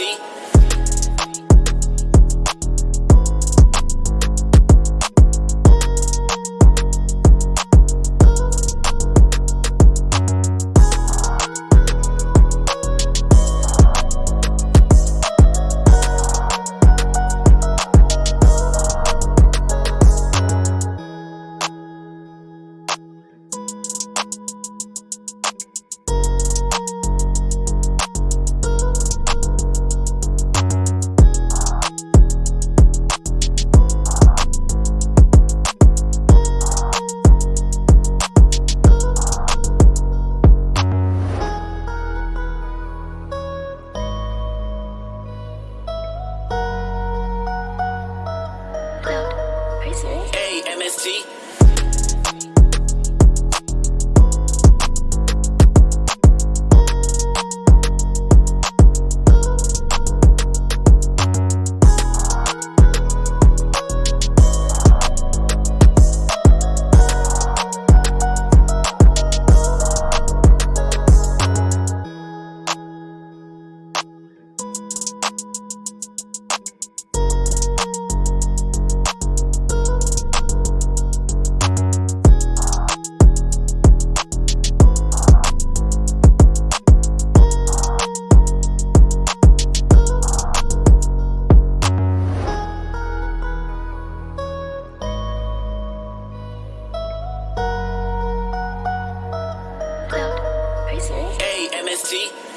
see? Are you serious? Hey, MST. MST.